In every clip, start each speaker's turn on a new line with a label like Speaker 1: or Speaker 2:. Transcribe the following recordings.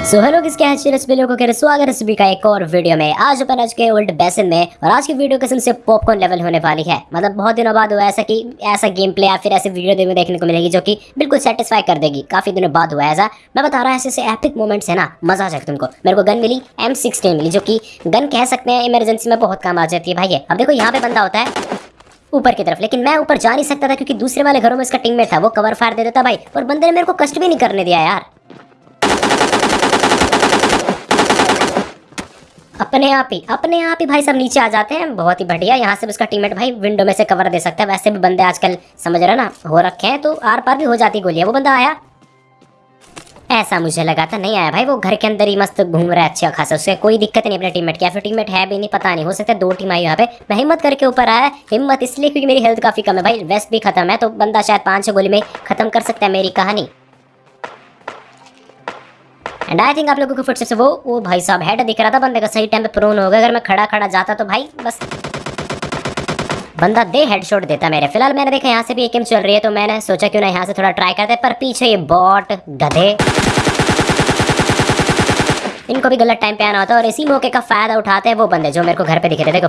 Speaker 1: So hello हैं? को कह स्वागत है सभी का एक और वीडियो में। आज अपन आज के ओल्ड बेसन में और आज की वीडियो कसम से पॉपकॉर्न लेवल होने वाली है। मतलब बहुत दिनों बाद हुआ ऐसा कि ऐसा गेम प्ले या फिर ऐसे वीडियो में देखने को मिलेगी जो कि बिल्कुल सेटिस्फाई कर देगी। काफ़ी दिनों बाद हुआ ऐसा। मैं बता रहा हूँ ऐसे एपिक मोमेंट्स है ना, मज़ा आ जाएगा तुमको। मेरे को गन मिली एम मिली, जो की गन कह सकते हैं इमरजेंसी में बहुत काम आ जाती है भाई अब देखो, यहाँ पे बंदा होता है ऊपर की तरफ़, लेकिन मैं ऊपर जा नहीं सकता था क्योंकि दूसरे वाले घरों में इसका टीममेट था, वो कवर फायर दे देता भाई। और बंदे ने मेरे को कष्ट भी नहीं करने दिया यार। अपने आप ही, अपने आप ही भाई सब नीचे आ जाते हैं। बहुत ही बढ़िया, यहाँ से उसका टीममेट भाई विंडो में से कवर दे सकता है। वैसे भी बंदे आजकल, समझ रहे ना, हो रखे हैं तो आर पार भी हो जाती गोलियाँ। वो बंदा आया। ऐसा मुझे लगा था, नहीं आया भाई, वो घर के अंदर ही मस्त घूम रहा है अच्छा खासा। उससे कोई दिक्कत नहीं अपने टीममेट की। या फिर टीममेट है भी नहीं, पता नहीं, हो सकता दो टीम आई यहाँ पे। मैं हिम्मत करके ऊपर आया, हिम्मत इसलिए क्योंकि मेरी हेल्थ काफ़ी कम है भाई वेस्ट भी खत्म है तो बंदा शायद पाँच छह गोली में खत्म कर सकता है मेरी कहानी। एंड आई थिंक आप लोगों को फुट से वो वो भाई साहब हेड दिख रहा था, बंदे का सही टाइम पे प्रोन हो गया अगर मैं खड़ा खड़ा जाता तो भाई, बस। बंदा दे हेडशॉट देता मेरे। फ़िलहाल मैंने देखा यहाँ से भी एक एम चल रही है तो मैंने सोचा क्यों ना यहाँ से थोड़ा ट्राई करते, पर पीछे ये बॉट गधे। इनको भी गलत टाइम पे आना होता है और इसी मौके का फ़ायदा उठाते हैं वो बंदे जो मेरे को घर पे दिखे थे। देखो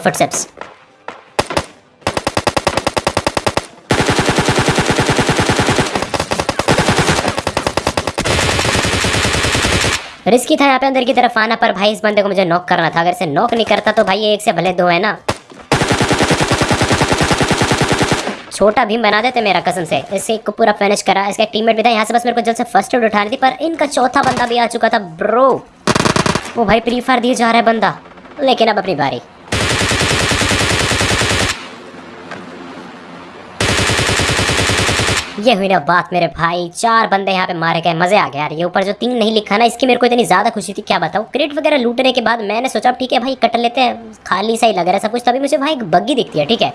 Speaker 1: रिस्की था यहाँ पे अंदर की तरफ़ आना, पर भाई इस बंदे को मुझे नॉक करना था। अगर इसे नॉक नहीं करता तो भाई एक से भले दो है ना। छोटा भीम बना देते मेरा कसम से। इसे को पूरा फिनिश करा। इसका टीममेट भी था, यहाँ से बस मेरे को जल्द से फ़र्स्ट एड उठानी थी, पर इनका चौथा बंदा भी आ चुका था ब्रो वो भाई प्री फायर दिए जा रहा है बंदा। लेकिन अब अपनी बारी। ये हुई ना बात मेरे भाई। चार बंदे यहाँ पे मारे गए, मज़े आ गया यार। ये ऊपर जो तीन नहीं लिखा ना, इसकी मेरे को इतनी ज़्यादा खुशी थी, क्या बताऊँ? क्रेट वगैरह लूटने के बाद मैंने सोचा ठीक है भाई, कट लेते हैं। खाली सा ही लग रहा है सब कुछ। तभी मुझे भाई एक बग्गी दिखती है, ठीक है?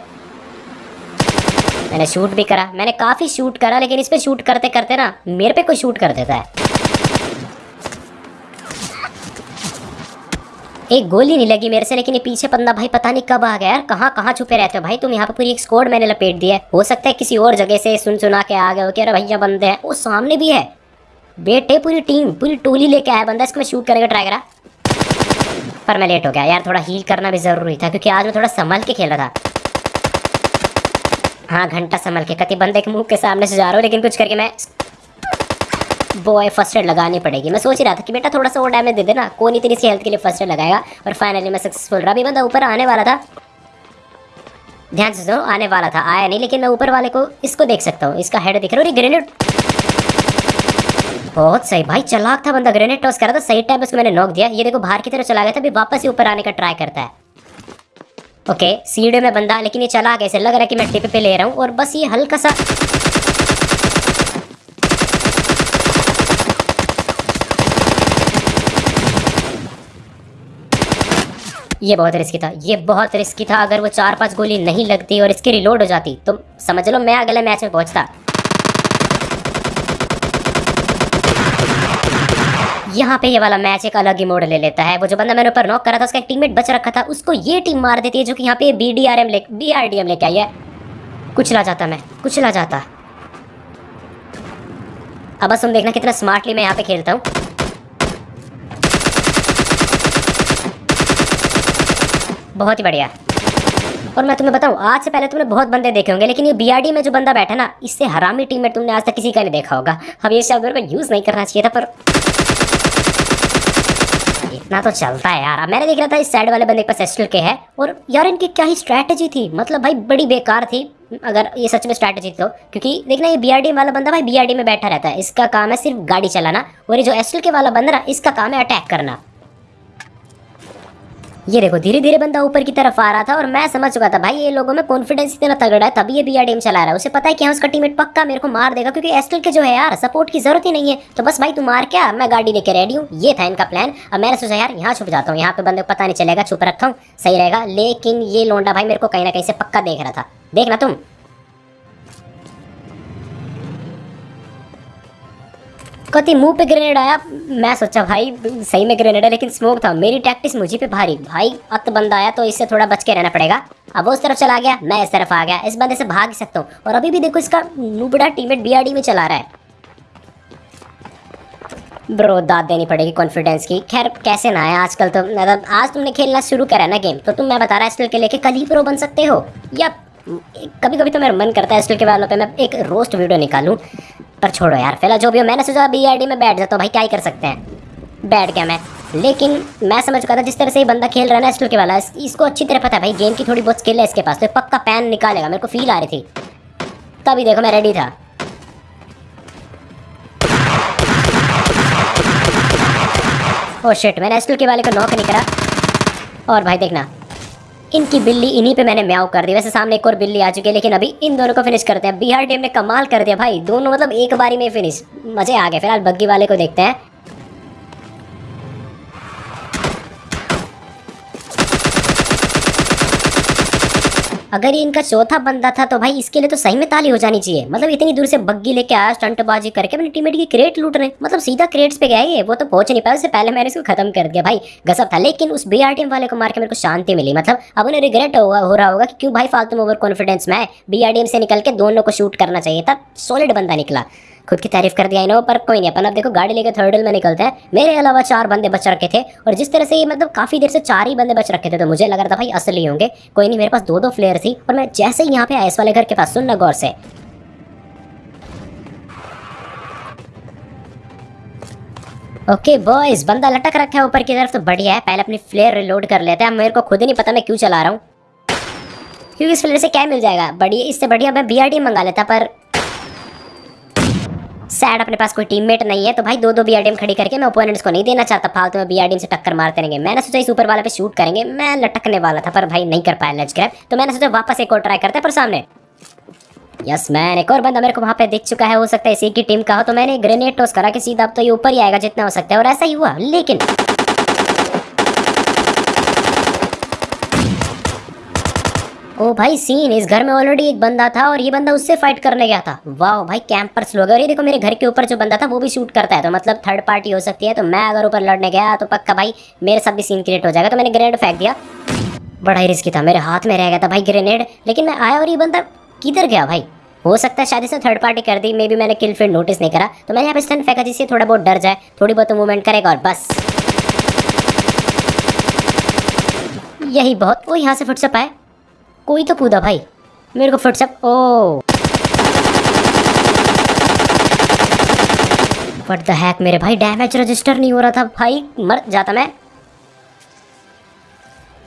Speaker 1: मैंने शूट भी करा। मैंने काफ़ी शूट करा, लेकिन इस पर शूट करते करते ना, मेरे पे कोई शूट कर देता है। एक गोली नहीं लगी मेरे से, लेकिन ये पीछे बंदा भाई पता नहीं कब आ गया। यार, कहाँ कहाँ छुपे रहते हो भाई तुम? यहाँ पे पूरी एक स्कोड मैंने लपेट दिया है। हो सकता है किसी और जगह से सुन सुना के आ गए हो कि अरे भैया बंदे हैं। वो सामने भी है। बेटे, पूरी टीम पूरी टोली लेके आया बंदा। इसको मैं शूट करेगा ट्राई करा। पर मैं लेट हो गया। यार, थोड़ा हील करना भी ज़रूरी था, क्योंकि आज मैं थोड़ा संभल के खेल रहा था। हाँ घंटा संभल के। कति बंदे के मुँह के सामने से जा रहा हूँ, लेकिन कुछ करके मैं बॉय फ़र्स्ट एड लगानी पड़ेगी। मैं सोच रहा था कि बेटा थोड़ा सा और डैमेज दे देना। कौन ही तेरी हेल्थ के लिए फ़र्स्ट एड लगाएगा? और फाइनली मैं सक्सेसफुल रहा। अभी बंदा ऊपर आने वाला था। ध्यान से सुनो, आने वाला था, आया नहीं, लेकिन मैं ऊपर वाले को इसको देख सकता हूँ। इसका हेड दिख रहा है। ग्रेनेड बहुत सही भाई, चलाक था बंदा। ग्रेनेड टॉस कर था। सही टाइम उसको मैंने नोक दिया। ये देखो, बाहर की तरफ़ चला गया था। अभी वापस ही ऊपर आने का ट्राई करता है। ओके सीढ़े में बंदा, लेकिन ये चला गया ऐसे लग रहा है कि मैं टिप पे ले रहा हूँ। और बस ये हल्का सा ये बहुत रिस्की था। ये बहुत रिस्की था। अगर वो चार पाँच गोली नहीं लगती और इसकी रिलोड हो जाती तो समझ लो मैं अगले मैच में पहुँचता। यहाँ पे ये वाला मैच एक अलग ही मोड ले लेता है। वो जो बंदा मैंने ऊपर नॉक करा था, उसका एक टीममेट बच रखा था, उसको ये टीम मार देती है जो कि यहाँ पे बी डी आर एम ले बी आर डी एम लेके आई है। कुछ ला जाता मैं, कुछ ला जाता। अब बस तुम देखना कितना स्मार्टली मैं यहाँ पे खेलता हूँ। बहुत ही बढ़िया। और मैं तुम्हें बताऊँ, आज से पहले तुमने बहुत बंदे देखे होंगे, लेकिन ये बीआरडी में जो बंदा बैठा ना, इससे हरामी टीम में तुमने आज तक किसी का नहीं देखा होगा। अब ये शब्द को यूज़ नहीं करना चाहिए था, पर इतना तो चलता है यार। मैंने देख रहा था, इस साइड वाले बंदे के पास एस्टल के है, और यार इनकी क्या ही स्ट्रैटेजी थी? मतलब भाई, बड़ी बेकार थी, अगर ये सच में स्ट्रैटेजी तो। क्योंकि देखना, ये बीआरडी वाला बंदा भाई बीआरडी में बैठा रहता है। इसका काम है सिर्फ़ गाड़ी चलाना, और ये जो एस्टल के वाला बंदा ना, इसका काम है अटैक करना। ये देखो धीरे धीरे बंदा ऊपर की तरफ़ आ रहा था और मैं समझ चुका था, भाई, ये लोगों में कॉन्फिडेंस इतना तगड़ा है तभी ये बी आर चला रहा है। उसे पता है कि हाँ उसका टीममेट पक्का मेरे को मार देगा, क्योंकि एस्टल के जो है यार सपोर्ट की ज़रूरत ही नहीं है। तो बस भाई, तू मार क्या? मैं गाड़ी लेके रेडी हूँ। ये था इनका प्लान अब मैंने सोचा, यार, यहाँ छुप जाता हूँ। यहाँ पे बंदे को पता नहीं चलेगा, छुप रखा हूँ। सही रहेगा। लेकिन ये लोंडा भाई मेरे को कहीं ना कहीं से पक्का देख रहा था। देखना तुम। कति मुँह पे ग्रेनेड आया। मैं सोचा, भाई, सही में ग्रेनेड है, लेकिन स्मोक था। मेरी टैक्टिस मुझे पे भारी। भाई, अत बंदा आया तो इससे थोड़ा बच के रहना पड़ेगा। अब उस तरफ़ चला गया, मैं इस तरफ़ आ गया। इस बंदे से भाग सकता हूँ। और अभी भी देखो, इसका नुबड़ा टीमेट बीआरडी में चला रहा है। ब्रो दाद देनी पड़ेगी कॉन्फिडेंस की। खैर, कैसे ना है आजकल तो। मतलब आज तुमने खेलना शुरू करा ना गेम तो तुम, मैं बता रहा स्टिल के लेके कल ही प्रो बन सकते हो। या कभी कभी तो मेरा मन करता है स्टिल के वालों पे। मैं एक रोस्ट वीडियो निकालूं। पर छोड़ो यार, फ़िलहाल जो भी हो, मैंने सोचा बी आई डी में बैठ जाता हूँ, भाई क्या ही कर सकते हैं? बैठ गया मैं। लेकिन मैं समझ चुका था, जिस तरह से ये बंदा खेल रहा है ना स्टिल के वाला इसको अच्छी तरह पता है, भाई गेम की थोड़ी बहुत स्किल है इसके पास तो पक्का पैन निकालेगा, मेरे को फील आ रही थी। तभी देखो मैं रेडी था। ओ शिट मैंने स्टिल के वाले को नॉक नहीं करा। और भाई देखना इनकी बिल्ली इन्हीं पे मैंने म्याव कर दी। वैसे सामने एक और बिल्ली आ चुकी है, लेकिन अभी इन दोनों को फिनिश करते हैं। बिहार टीम ने कमाल कर दिया भाई। दोनों मतलब एक बारी में फिनिश मज़े आ गए। फ़िलहाल बग्गी वाले को देखते हैं। अगर ये इनका चौथा बंदा था तो भाई इसके लिए तो सही में ताली हो जानी चाहिए। मतलब इतनी दूर से बग्गी लेके आया, स्टंटबाजी करके, अपने टीममेट की क्रेट लूट रहे मतलब सीधा क्रेट्स पे गया ये, वो तो पहुँच नहीं पाया। उससे पहले मैंने इसको खत्म कर दिया। भाई गसब था। लेकिन उस बी टीम वाले को मार के मेरे को शांति मिली। मतलब अब उन्हें रिग्रेट होगा हो रहा होगा कि क्यों भाई फालतू में ओवर कॉन्फिडेंस में बी से निकल के दोनों को शूट करना चाहिए। था सॉलिड बंदा निकला। खुद की तारीफ़ कर दिया इन्हों पर, कोई नहीं, अपन अब देखो गाड़ी लेकर थर्डल में निकलते हैं। मेरे अलावा चार बंदे बच रखे थे, और जिस तरह से ये मतलब काफ़ी देर से चार ही बंदे बच रखे थे तो मुझे लग रहा था भाई असली होंगे। कोई नहीं, मेरे पास दो दो फ्लेयर थी, और मैं जैसे ही यहाँ पे आया इस वाले घर के पास सुनना गौर से। ओके बॉयज़ बंदा लटक रखा है ऊपर की तरफ़ तो बढ़िया है, पहले अपनी फ्लेयर रिलोड कर लेते हैं। मेरे को खुद ही नहीं पता मैं क्यों चला रहा हूँ। क्योंकि इस फ्लेयर से क्या मिल जाएगा? बढ़िया, इससे बढ़िया मैं बीआरडी मंगा लेता, पर सैड अपने पास कोई टीममेट नहीं है तो भाई दो दो बीआरडीएम खड़ी करके मैं ओपोनेंट्स को नहीं देना चाहता। फालतू में बी से टक्कर मारते रहेंगे मैंने सोचा इस ऊपर वाले पे शूट करेंगे। मैं लटकने वाला था, पर भाई नहीं कर पाया लज ग्रैप तो मैंने सोचा वापस एक और ट्राई करते पर सामने। यस मैन एक और बंदा मेरे को वहाँ पे दिख चुका है, हो सकता है इसी की टीम का हो तो मैंने ग्रेनेड टॉस करा कि सीधा अब तो ये ऊपर ही आएगा जितना हो सकता है, और ऐसा ही हुआ। लेकिन ओ भाई सीन इस घर में ऑलरेडी एक बंदा था और ये बंदा उससे फाइट करने गया था। वाह भाई कैंपर्स लोग और ये देखो, मेरे घर के ऊपर जो बंदा था, वो भी शूट करता है। तो मतलब थर्ड पार्टी हो सकती है। तो मैं अगर ऊपर लड़ने गया तो पक्का भाई, मेरे साथ भी सीन क्रिएट हो जाएगा। तो मैंने ग्रेनेड फेंक दिया। बड़ा ही रिस्की था। मेरे हाथ में रह गया था भाई ग्रेनेड लेकिन मैं आया और ये बंदा किधर गया भाई? हो सकता है शायद इसने थर्ड पार्टी कर दी। मे बी मैंने किल फिर नोटिस नहीं करा। तो मैंने यहाँ पे स्टन फेंका जिससे थोड़ा बहुत डर जाए। थोड़ी बहुत मूवमेंट करेगा और बस। यही बहुत। वो यहाँ से फुट से कोई तो कूदा भाई। मेरे को फट सक ओ। फट द हैक मेरे भाई? डैमेज रजिस्टर नहीं हो रहा था। भाई, मर जाता मैं।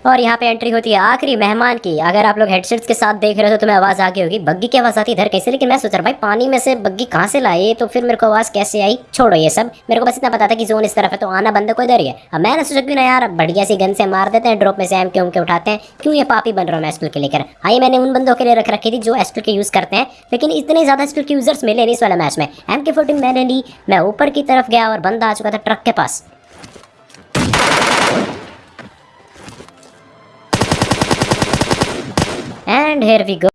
Speaker 1: और यहाँ पे एंट्री होती है आखिरी मेहमान की। अगर आप लोग हेडसेट्स के साथ देख रहे हो तो तुम्हें आवाज़ आ गई होगी, बग्गी की आवाज़ आती इधर कैसे? लेकिन मैं सोच रहा भाई पानी में से बग्गी कहाँ से लाई तो फिर मेरे को आवाज़ कैसे आई? छोड़ो ये सब। मेरे को बस इतना पता था कि जोन इस तरफ़ है तो आना बंद को इधर ही है। अब मैंने सोचा, क्यों ना यार बढ़िया सी गन से मार देते हैं ड्रॉप में से एम के उम के उठाते हैं। क्यों ये पापी बन रहा हूँ मैं एस्टल के लेकर? हाँ मैंने उन बंदों के लिए रख रखी थी जो एस्टल के यूज़ करते हैं, लेकिन इतने ज़्यादा एस्टल के यूज़र्स मिले नहीं इस वाले मैच में। एम के मैंने ली, मैं ऊपर की तरफ़ गया और बंदा आ चुका था ट्रक के पास। And here we go.